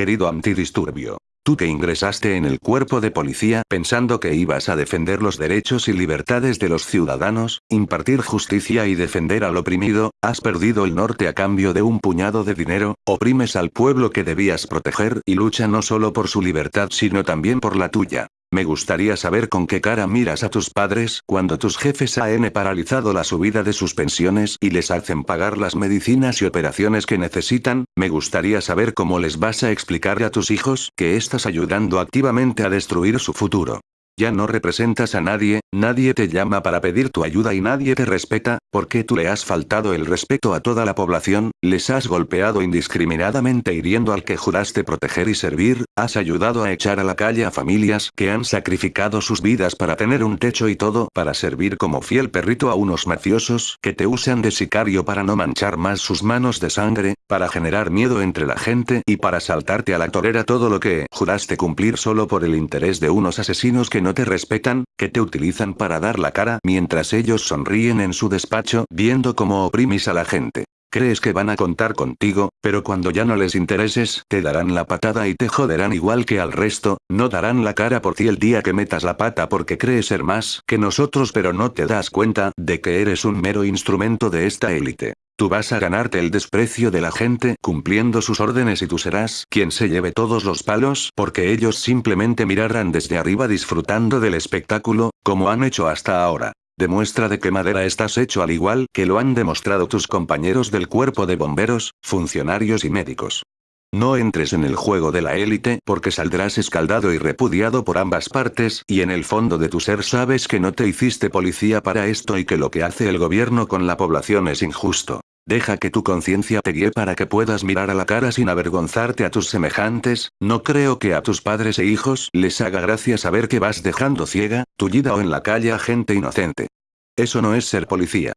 querido antidisturbio. Tú que ingresaste en el cuerpo de policía pensando que ibas a defender los derechos y libertades de los ciudadanos, impartir justicia y defender al oprimido, has perdido el norte a cambio de un puñado de dinero, oprimes al pueblo que debías proteger y lucha no solo por su libertad sino también por la tuya. Me gustaría saber con qué cara miras a tus padres cuando tus jefes han paralizado la subida de sus pensiones y les hacen pagar las medicinas y operaciones que necesitan, me gustaría saber cómo les vas a explicar a tus hijos que estás ayudando activamente a destruir su futuro. Ya no representas a nadie, nadie te llama para pedir tu ayuda y nadie te respeta, porque tú le has faltado el respeto a toda la población, les has golpeado indiscriminadamente hiriendo al que juraste proteger y servir, has ayudado a echar a la calle a familias que han sacrificado sus vidas para tener un techo y todo para servir como fiel perrito a unos mafiosos que te usan de sicario para no manchar más sus manos de sangre, para generar miedo entre la gente y para saltarte a la torera todo lo que juraste cumplir solo por el interés de unos asesinos que no te respetan, que te utilizan para dar la cara mientras ellos sonríen en su despacho viendo cómo oprimes a la gente. Crees que van a contar contigo, pero cuando ya no les intereses, te darán la patada y te joderán igual que al resto, no darán la cara por ti el día que metas la pata porque crees ser más que nosotros pero no te das cuenta de que eres un mero instrumento de esta élite. Tú vas a ganarte el desprecio de la gente cumpliendo sus órdenes y tú serás quien se lleve todos los palos porque ellos simplemente mirarán desde arriba disfrutando del espectáculo, como han hecho hasta ahora. Demuestra de qué madera estás hecho al igual que lo han demostrado tus compañeros del cuerpo de bomberos, funcionarios y médicos. No entres en el juego de la élite porque saldrás escaldado y repudiado por ambas partes y en el fondo de tu ser sabes que no te hiciste policía para esto y que lo que hace el gobierno con la población es injusto. Deja que tu conciencia te guíe para que puedas mirar a la cara sin avergonzarte a tus semejantes, no creo que a tus padres e hijos les haga gracia saber que vas dejando ciega, tullida o en la calle a gente inocente. Eso no es ser policía.